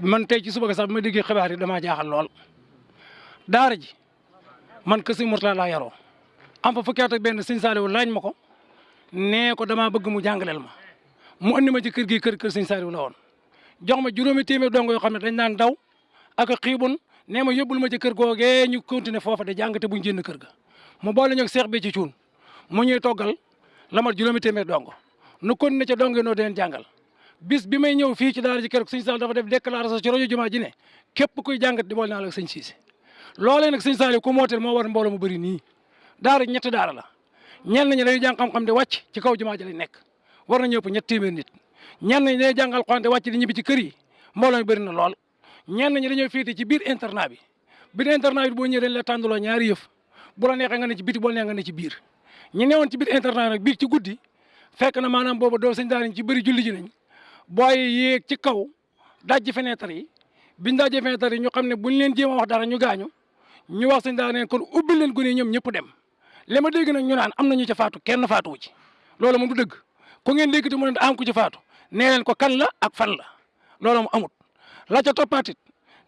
man tey ci suba ga sax bi ma déggee xibaar yi jaaxal lool. Daara ji man kër sëñ Mourtala laa yaroo. Am fa fukki at ak benn sëñ Saliou laaj ma ko ko damaa bëgg mu jàngaleel ma. Mu andi ma ci kër gi kër kër sëñ Saliou la woon. Jox ma juróomi téeméer dongo yoo xam ne dañ naan daw ak a xiibun nee ma yóbbul ma ci kër googee ñu continuer foofa de jàng te buñ génn kër ga. Mu boole ñoog seex bi ci cuun mu ñuy toggal la mat juróomi téeméer dongo. Nu continuer ca dongo noo deen jàngal bis bi may ñëw fii ci daara ji kër sëñ Saliou dafa def déclaration ci rajo jumaa ji ne képp kuy jàngat di boole naa la sëñ Cissé loolee nag sëñ Saliou ku mooteel moo war mbooloo mu bëri nii. Daara ji ñetti daara la. Ñenn ñi dañuy jàng xam-xam di wàcc ci kaw jumaa ji lañ nekk. War na ñëpp ñett téeméer nit. Ñenn ñi dañuy jàngal Alxuraan di wàcc di ñibbi ci kër yi. Mbooloo mi bëri na lool. Ñenn ñi dañoo féete ci biir internat bi. Biir internat bi boo ñëwee dañ la tàndaloo ñaari yëf. Bu la neexee nga ne ci biti boo neexee nga ne ci biir. Ñi newoon ci biir internat nag biir ci guddi fekk na maanaam booba doo sëñ daara ci bëri julli ji nañ booy yéeg ci kaw dajji fenêtre yi biñ dajji fenêtre yi ñu xam ne buñ leen a wax dara ñu gaañu ñu wax sëñ daara neen kon ubbi leen gune ñoom ñëpp dem. Li dégg ñu naan am na ñu ca faatu kenn faatuwu ci. Loolu moom du dëgg. Ku ngeen mu ne am ku ci faatu nee ko kan la ak fan la. Loolu moom amut. La ca toppaatit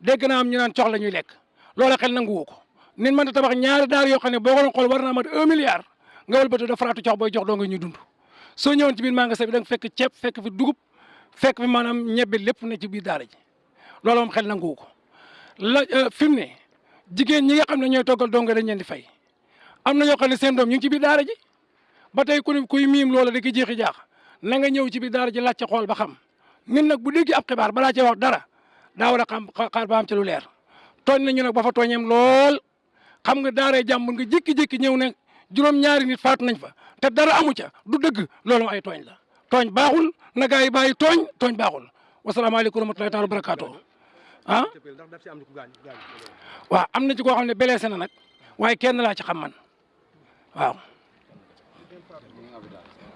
dégg naa am ñu naan cox la ñuy lekk. Loola xel nanguwu ko. Nit ta tabax ñaari daar yoo xam ne boo ko war naa mat un milliard. Nga da faraatu cox booy jox doo nga ñuy dund. Soo ñëwoon ci biir magasin bi da nga fekk fekk fi dugub fekk fi maanaam ñebbe lépp ne ci biir daara ji. Loolu moom xel nanguwu la fi mu ne jigéen ñi nga xam ne ñooy toggal dañ leen fay. Am na ñoo xam ne seen doom ñu ngi ci biir daara ji. Ba tey ku kuy miim loola di ko jeexi jaax na nga ñëw ci biir daara ji laajte xool ba xam. Nit nag bu dégg ab xibaar balaa cee wax dara daa war a xam xaar ba am ci lu leer. Tooñ nañu nag ba fa tooñeem lool. Xam nga daaray jàmbur nga jékki-jékki ñëw ne juróom-ñaari nit faatu nañ fa te dara amu ca du dëgg loolu ay tooñ la tooñ baaxul na gaa yi bàyyi tooñ tooñ baaxul. Wasalaamaaleykum wa rahmatulahi taala wa barakaatu ah? Waaw am na ci koo xam ne blessé na nag waaye kenn laa ci xam man. Waaw.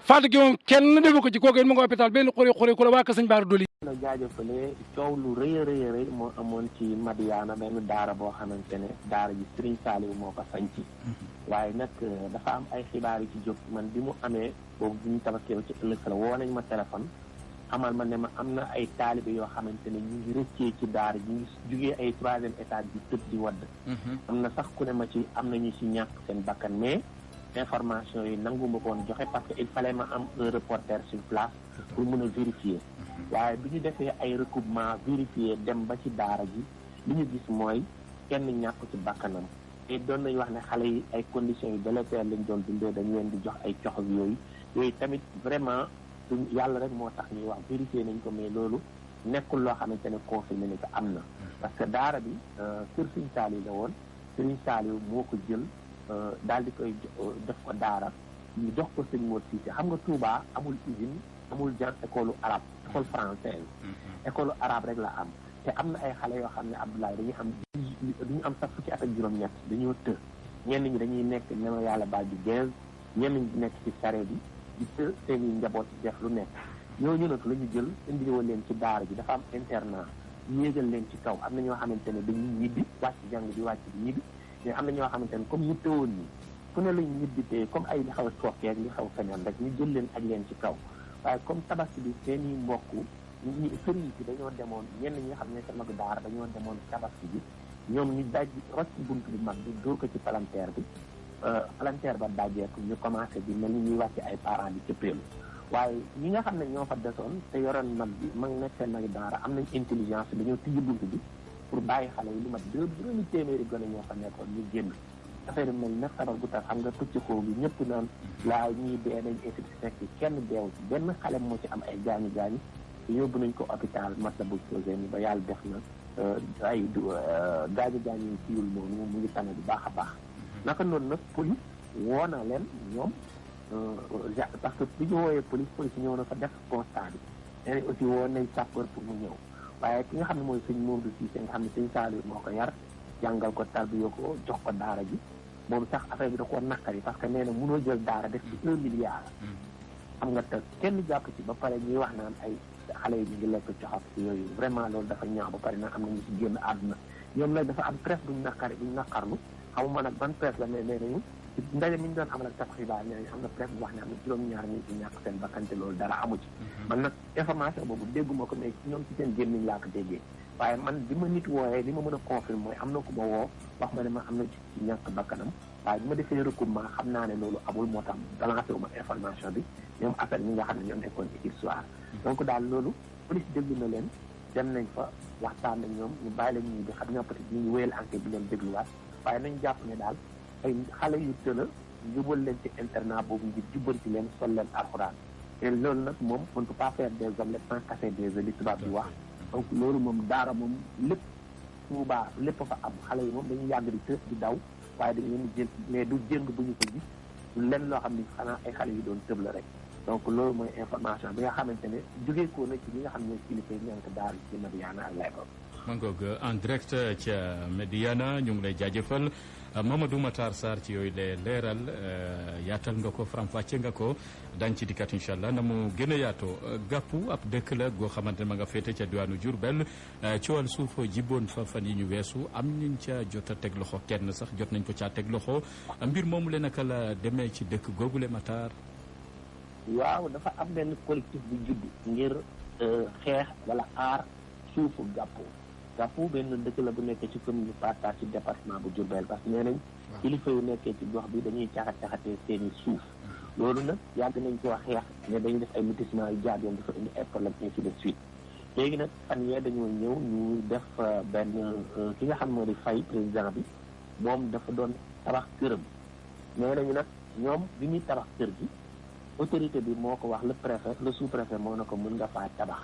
Faatu gi moom kenn defu ko ci kooku it mu ngi hôpital benn xuri xuri ku la waa ka sëñ Baara Na jaajëfale coow lu rëy rëy rëy moo amoon ci Madiana benn daara boo xamante ne daara ji Serigne Saliou moo ko sañci waaye nag dafa am ay xibaar yu ci jóg man bi mu amee boobu bu ñu tabaskee ci ëllëg la woo nañ ma téléphone xamal ma ne ma am na ay taalibe yoo xamante ne ñu ngi rëccee ci daara ji ñu jugee ay troisième étage bi tëb di wadd am na sax ku ne ma ci am nañu ci ñàkk seen bakkan mais information yi nangu ma ko woon joxe parce que il fallait ma am un reporter sur place pour mën a vérifier. Waaye bi ñu defee ay recoupement vérifier dem ba ci daara ji li ñu gis mooy kenn ñàkk ci bakkanam. Te doon nañu wax ne xale yi ay conditions yu délétères lañ doon dundee dañu leen di jox ay cox yooyu. Yooyu tamit vraiment suñ yàlla rek moo tax ñuy wax vérifier nañ ko mais loolu nekkul loo xamante ne confirmé ni ko am na. Parce que daara bi kër Sëriñ Saliou la woon. Sëriñ Saliou moo ko jël daal di koy def ko daara. Ñu jox ko sëñ Mor Cissé. Xam nga Touba amul usine amul jan école arabe école française. École arabe rek la am. Te am na ay xale yoo xam ne Abdoulaye dañuy am duñu am sax fukki at ak juróom-ñett dañoo të ñenn ñi dañuy nekk ne ma yàlla baal di gaz ñenn ñi nekk ci sare bi di të seen i njaboot def lu nekk. Ñooñu nag la ñu jël indi woon leen ci daara ji dafa am internat yéegal leen ci kaw. Am na ñoo xamante ne dañuy ñibbi wàcc jàng di wàcc di ñibbi. Mais am na ñoo xamante ne comme ñu tëwoon nii fu ne lañ ñibbi te comme ay li xaw a sookeeg li xaw feneen rek ñu jël leen ak leen ci kaw waaye comme tabaski bi seen i mbokk ñi sëriñ si dañoo demoon ñenn ñi nga xam ne sama daara dañoo demoon tabaski bi ñoom ñu daj rocc ci bunt bi mag bi dóor ko ci palanteer bi palanteer ba dajeeku ñu commencé bi mel ni ñuy wàcc ay parents bi cëppeelu waaye ñi nga xam ne ñoo fa desoon te yoroon mag bi mag nekk seen nag daara am nañ intelligence dañoo tijji bunt bi pour bàyyi xale yi lu mat deux juróomi téeméeri gone ñoo fa nekkoon ñu génn affaire mel ne sabar gu tax xam nga pëcc xoo bi ñëpp naan laa ñii dee nañ étude fekk kenn deew ci benn xale moo ci am ay gaañu gaañu yóbbu nañ ko hôpital Matlaboul Fawzeyni ba yàlla def na ay gaañu gaañu yi ciwul noonu mu ngi tane bu baax baax naka noonu nag police woo na leen ñoom parce que bi ñu wooyee police police ñëw na fa def constat bi nee aussi woo sapeur pour mu ñëw waaye ki nga ko yar ko tarbiyo ko jox ko daara ji moom sax affaire bi da koo naqari parce que nee na mënoo jël daara def ci un milliard xam nga te kenn jàpp ci ba pare ñuy wax naan ay xale yi ñu lekk coxaf yooyu vraiment loolu dafa ñaaw ba pare nag am na ñu si génn àdduna ñoom nag dafa am presse buñ naqari buñ naqarlu xamuma nag ban presse la mais nee nañu ndaje mi ñu doon amal ak tas xibaar nañu am na presse bu wax ne am na juróom-ñaar ñi ci ñàkk seen bakkante loolu dara amu ci man nag information boobu dégguma ko mais ñoom ci seen gémmiñ laa ko déggee waaye man bi ma nit wooyee li ma mën a confirmer mooy am na woo wax ma ne ma am na ci ñàkk bakkanam. waaye bi ma defee recoupement xam naa ne loolu amul moo tax balancé wu ma information bi ñoom affaire ñi nga xam ne ñoo nekkoon équipe soir donc daal loolu police déglu na leen dem nañ fa waxtaan ak ñoom ñu bàyyi leen ñuy bi xam ñoo peut-être ñu ngi wéyal enquête bi leen dégluwaat. waaye nañ jàpp ne daal ay xale yu tëla jubal leen ci internat boobu ngir jubbanti leen sol leen alxuraan. te loolu nag moom on ne peut pas faire des omelettes sans casser des œufs li tubaab bi wax. donc loolu moom daara moom lépp Tuubaa lépp fa am. Xale yi moom dañuy yàgg di tës di daw waaye dañ leen jël mais du jëng bu ñu ko gis. Du loo xam ni xanaa ay xale yu doon tëb la rek. Donc loolu mooy information bi nga xamante ne jógee ko na ci ñi nga xam ne kilifa yi ñànk daal ci Madiyana ak Layba ma ngoog en direct ca Médiana ñu ngi lay jaajëfal. Mamadou Matar Sarr ci yooyu lee leeral yaatal nga ko faram-fàcce nga ko dañ ci dikkat incha allah na mu gën a yaatoo. Gàppu ab dëkk la goo xamante ne ma nga féete ca diwaanu Diourbel. Wàllu suuf jibboon fa fan yi ñu weesu am nañ ca jot a teg loxo kenn sax jot nañ ko caa teg loxo. Mbir moomu le naka la demee ci dëkk googule Matar. waaw dafa am benn collectif bu judd ngir xeex wala aar suufu gàppu gàppu benn dëkk la bu nekkee ci commune Patta ci département bu Diourbel parce que nee nañ kilifa yu nekkee ci gox bi dañuy caxat caxatee seeni suuf. Loolu nag yàgg nañ ko wax xeex ne dañuy def ay lotissement yu jaar yoon dafa indi ay problème ainsi de suite. Léegi nag fan yee dañoo ñëw ñu def benn ki nga xam moo di fay président bi moom dafa doon tabax këram. Nee nañu nag ñoom bi ñuy tabax kër gi autorité bi moo ko wax le préfet le sous préfet moo na ko mën nga faa tabax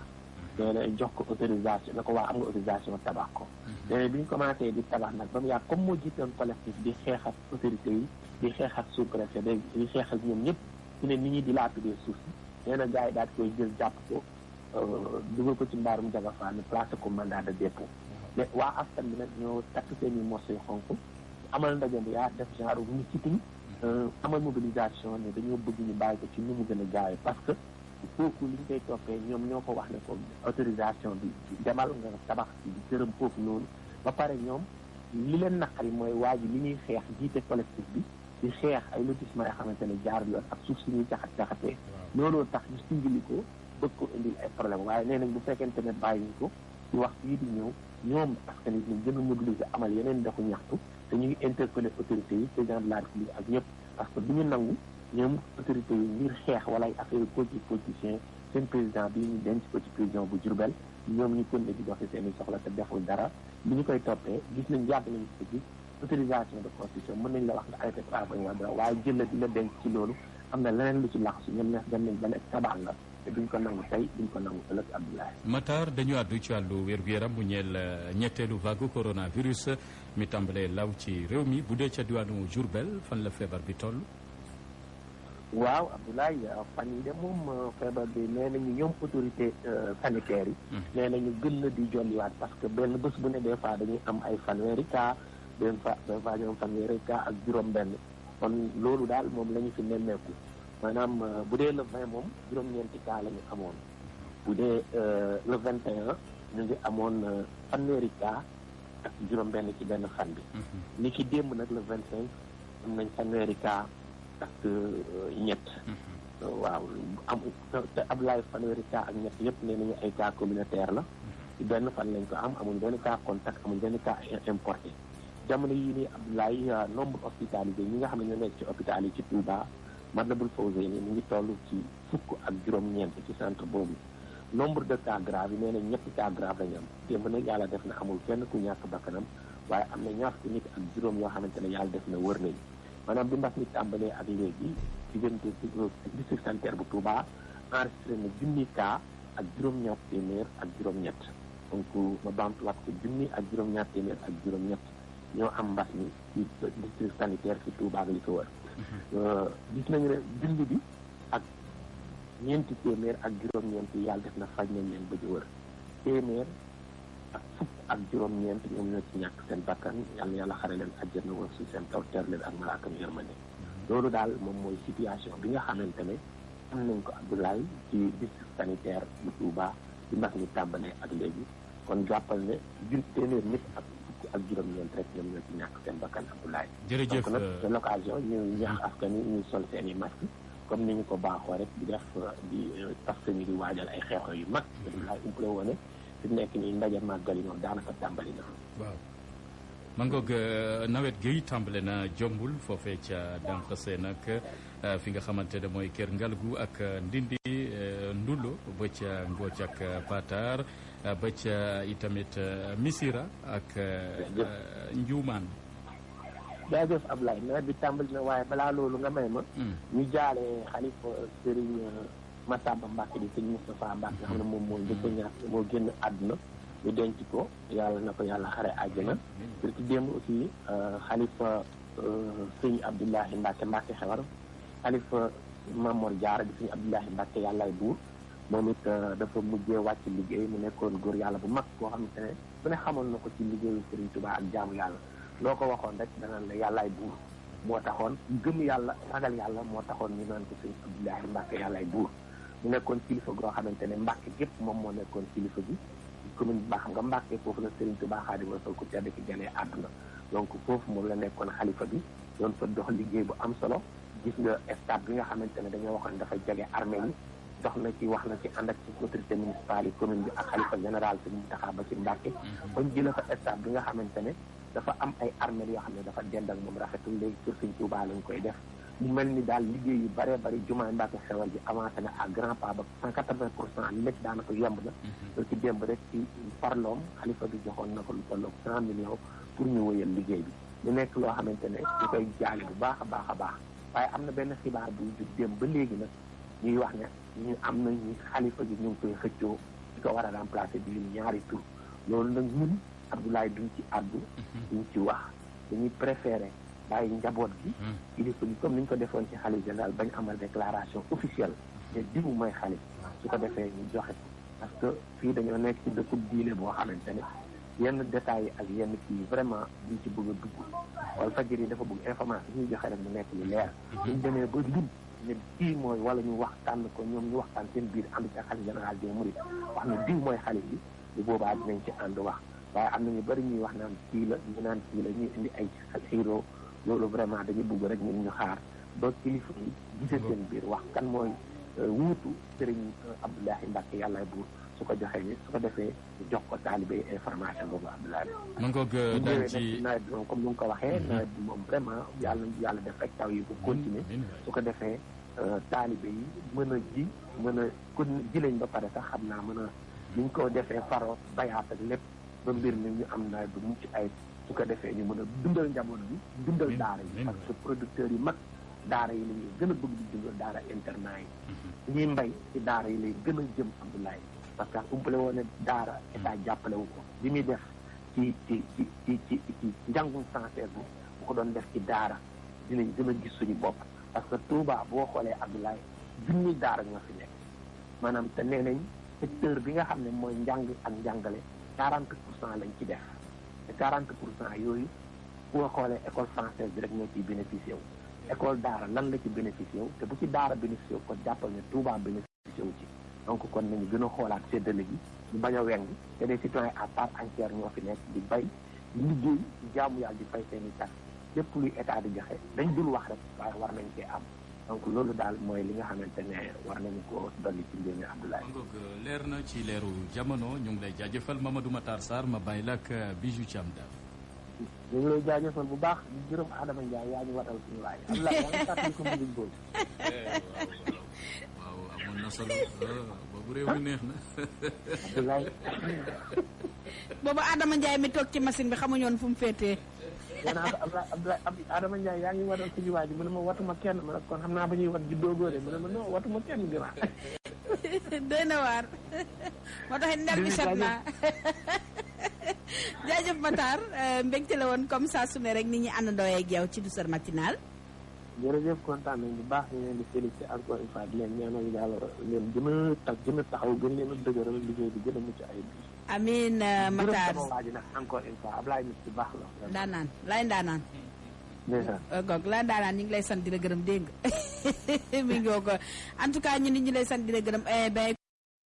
na jox ko autorisation na ko waa am nga autorisation tabax ko. Nee bi ñu commencé di tabax nag ba mu yàgg comme moo jiitoon collectif di xeex ak autorité yi di xeex ak sous préfet di xeex ak ñoom ñëpp su ne nit ñi di laatudee suuf si. Nee na gars yi daal koy jël jàpp ko dugal ko ci mbaarum jagafaa ne placé ko mandat de dépôt. Mais waa askan bi nag ñoo takk seeni morceau yu xonk amal ndaje bi yaa def genre mu sitting amal mobilisation ne dañoo bëgg ñu bàyyi ko ci nu mu gën a gaawee parce que kooku li ñu koy toppee ñoom ñoo ko wax ne ko autorisation bi demal nga tabax ci gërëm foofu noonu ba pare ñoom li leen naqari mooy waa ji li ñuy xeex jiite collectif bi di xeex ay lotissement yoo xamante ne jaar yoon ak suuf si ñuy jaxat jaxatee looloo tax ñu singili ko bëgg ko indil ay problème waaye nee nañ bu fekkente ne bàyyi ñu ko ci wax yii di ñëw ñoom askan wi ñu gën a amal yeneen doxu ñaxtu te ñu ngi interpellé autorités yi président de ak ñëpp parce que du ñu ñoom autorité yi ngir xeex wala ay affaire politique politicien seen président bi ñu denc ko ci prison bu Diourbel ñoom ñu continué di doxi seeni soxla te deful dara. Li ñu koy toppee gis nañ yàgg nañu ko gis de construction mën nañ la wax nga arrêté travaux yi dara waaye jël la di la ci loolu. Am na leneen lu ci laxasu ñoom neex dem nañ ba ne tabax la te duñ ko nangu tey duñ ko nangu ëllëg Abdoulaye. Matar dañu àddu ci wàllu wér-gu-yaram bu ñeel ñetteelu vague coronavirus mi tàmbalee law ci réew mi bu dee ca diwaanu Diourbel fan la feebar bi toll. Waaw Abdoulaye fan yi de moom feebar bi nee nañu ñoom autorité sanitaire yi. Nee nañu gën na di jolliwaat parce que benn bés bu ne des fois dañuy am ay fanweeri cas benn fa des fois ñu am fanweeri cas ak juróom benn kon loolu daal moom la ñu fi nemmeeku. Maanaam bu dee le vingt moom juróom-ñeenti cas la ñu amoon. Bu dee le vingt et un ñu ngi amoon fanweeri cas ak juróom benn ci benn fan bi. Ni ki démb nag le vingt cinq am nañ fanweeri cas ak ñett waaw am Ablaye fanweeri cas ak ñett yëpp nee nañu ay cas communautaire la benn fan lañ ko am amuñ benn cas contact amuñ benn cas importé jamono yii nii Abdoulaye nombre hospitalisé ñi nga xam ne ñoo nekk ci hôpital yi ci Touba Matlaboul Fawzeyni mu ngi toll ci fukk ak juróom-ñeent ci centre boobu nombre de cas grave yi nee nañ ñetti cas grave lañu am démb nag yàlla def na amul kenn ku ñàkk bakkanam waaye am na ñaar nit ak juróom yoo xamante ne yàlla def na wër nañ maanaam bi mbas mi tàmbalee ak léegi diggante district sanitaire bu Touba enregistré na junni cas ak juróom-ñaar téeméer ak juróom-ñett. Donc ma baamtuwaat ko junni ak juróom-ñaar téeméer ak juróom-ñett ñoo am mbas mi ci district sanitaire ci Touba ak li ko wër. Gis nañu ne junni bi ak ñeenti téeméer ak juróom-ñeent yàlla def na faj nañ leen ba ci wër. Téeméer ak fukk ak juróom-ñeent ñoom ñoo ci ñàkk seen bakkan. Yàlla yàlla xare leen àjjana woon si seen taw teer leen ak malaakam yërmande. Loolu daal moom mooy situation bi nga xamante ne am nañ ko Abdoulaye ci district sanitaire bu Touba di mbas mi tàmbalee ak léegi. Kon jàppal ne jun téeméer nit ak fukk ak juróom-ñeent rek ñoom ñoo ci ñàkk seen bakkan Abdoulaye. Jërëjëf donc nag c'est l'occasion ñu ñaax askan wi ñuy sol seeni masque comme ni ñu ko baaxoo rek di def di parce que ñu di waajal ay xeexoo yu mag. Abdoulaye umpale woone fi mu nekk nii ndaje màggal yi moom daanaka tàmbali na. waaw ma ngoog nawet gi tàmbale na jombul foofee ca dànq seen ak fi nga xamante ne mooy kër ngalgu ak ndindi ndulo ba ca ngooc ak patar ba ca itamit misira ak njuumaan jaajëf Ablaye nawet bi tàmbali na waaye balaa loolu nga may ma ñu jaale xalifa Serigne Massamba Mbacke di sëñ Moustapha Mbacke nga xam ne moom moo njëkk a moo génn àdduna ñu denc ko yàlla na ko yàlla xare àjjana. Pour ci démb aussi xalifa sëñ Abdoulahi Mbacke Mbacke xewar xalifa Mamor Diarra di sëñ Abdoulahi Mbacke yàllaay buur moom it dafa mujjee wàcc liggéey mu nekkoon góor yàlla bu mag koo xamante ne bu ne xamoon na ko ci liggéeyu Serigne Touba ak jaamu yàlla. Loo ko waxoon rek danaan la yàllaay buur moo taxoon gëm yàlla ragal yàlla moo taxoon ñu naan ko sëñ Abdoulahi Mbacke yàllaay buur. Mu nekkoon kilifa goo xamante ne Mbacke gépp moom moo nekkoon kilifa bi commune baax nga Mbacke foofu la Serigne Touba Xaadimu Rasuul ku tedd ki jëlee àdduna. Donc foofu moom la nekkoon xalifa bi doon fa dox liggéey bu am solo. Gis nga stade bi nga xamante ne dañoo waxoon dafa jege armée yi dox na ci wax na ci ànd ak ci autorité municipale yi commune bi ak xalifa général si Mountakha ba ci Mbacke bañ jëlee fa stade bi nga xamante ne dafa am ay armée yoo xam ne dafa dend ak moom rafetul léegi pour Serigne Touba lañ koy def. Mu mel ni daal liggéey yu bëree bëri jumaay Mbacke xewal ji avancé na à grand pas ba cent quatre-vingt pour cent lépp daanaka yemb na loolu ci démb rek ci farloom xalifa bi joxoon na ko lu tolloog cent millions pour ñu wëyal liggéey bi ñu nekk loo xamante ne ñu koy jaale bu baax a baax a baax waaye am na benn xibaar buy jug démb ba léegi nag ñuy wax ne ñu am na ñu xalifa ñu ngi koy xëccoo di ko war a remplacer bi ñaari tur loolu nag ñun Abdoulaye duñ ci duñ ci wax dañuy préféré bàyyi njaboot gi kilifa gi comme ni ñu ko defoon ci xalif général bañ amal déclaration officielle te diw mooy xalif su ko defee ñu joxe parce que fii dañoo nekk ci dëkkub diine boo xamante ne yenn détails yi ak yenn kii vraiment duñ ci bëgg a dugg wala fajir yi dafa bëgg information ñuy joxe rek mu nekk lu leer suñ demee ba lim ne kii mooy wala ñu waxtaan ko ñoom ñu waxtaan seen biir ànd ci xalif général des mourides wax ne diw mooy xalif bi bu boobaa dinañ ci ànd wax waaye am na ñu bëri ñuy wax naan kii la ñu naan kii la ñuy indi ay xiiroo loolu vraiment dañu bëgg rek ñun ñu xaar ba kilifa yi gise seen biir wax kan mooy wuutu Serigne Abdoulahi Mbacke yàllaay buur su ko joxee su ko defee jox ko taalibe information boobu Abdoulahi ma ngoog daal ci nawet bi moom comme ni nga ko waxee nawet bi moom vraiment yàlla yàlla def rek taw yi bu continuer. Su ko defee taalibe yi mën a ji mën a kon ji lañ ba pare sax xam naa mën a niñ ko defee faro bayaat ak lépp ba mbir mi ñu am nawet bu mucc ay su ko defee ñu mën a dundal njaboot bi dundal daara yi. parce que producteurs yi mag daara yi ñuy gën a bëgg di dundal daara internat yi. Ñuy mbay ci daara yi lay gën a jëm Abdoulaye. Parce que umpale woon daara état jàppale wu ko. Bi muy def ci ci ci ci ci ci njàngum français bi bu ko doon def ci daara dinañ gën a gis suñu bopp. Parce que Touba boo xoolee Abdoulaye junni daara ñoo fi nekk. Maanaam te nee nañ secteur bi nga xam ne mooy njàng ak njàngale quarante pour cent lañ ci def te quarante pour cent yooyu boo xoolee école française bi rek ñoo ciy bénéficié wu. École daara lan la ci bénéficié wu te bu ci daara bénéficié wu kon jàppal ne Touba bénéficié wu ci. Donc kon nañu gën a xoolaat séddale gi ñu bañ a weng des citoyens à part entière ñoo fi nekk di bay liggéey jaamu di fay tax lépp luy état di joxe dañ dul wax rek waaye war nañ cee am donc loolu daal mooy li nga xamante ne war nañu ko dolli ci mbir mi Abdoulaye. ngoog leer na ci leeru jamono ñu ngi lay jaajëfal Mamadou Matar Sarr ma bàyyi la ak Bijou Thiam Daf. ñu ngi lay jaajëfal bu baax di gërëm Adama Ndiaye yaa ñu watal suñu waay Abdoulaye yaa ngi fàttali ko musique boobu. waaw amoon na solo boobu réew mi neex na. Abdoulaye. boobu Adama Ndiaye mi toog ci machine bi xamuñoon fu mu féetee. Abdoulaye Adama Ndiaye yaa ngi watal suñu waay ji mu ne ma watuma kenn ma ne kon xam naa ba ñuy wat juddoo góore mu ne ma non watuma kenn gënaa. doy na waar. Moo tax ndel bi set naa jaajëf Matar mbégte la woon comme ça su ne rek nit ñi àndandoo ak yow ci douceur matinale. Jërëjëf kontaan nañ bu baax ñu leen di félicité encore une fois di leen ñaanal yàlla leen gën a tag gën a taxaw gën leen a dëgëral liggéey bi gën a mucc ayib bi Matar encore une fois Ablaye nit ci baax la ndaanaan lay ndaanaan ndeysaan goog la ndaanaan ñu ngi lay sant di la gërëm dégg mi ngi ko en tout cas ñu nit ñi lay sant di la gërëm ben